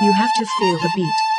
You have to feel the beat.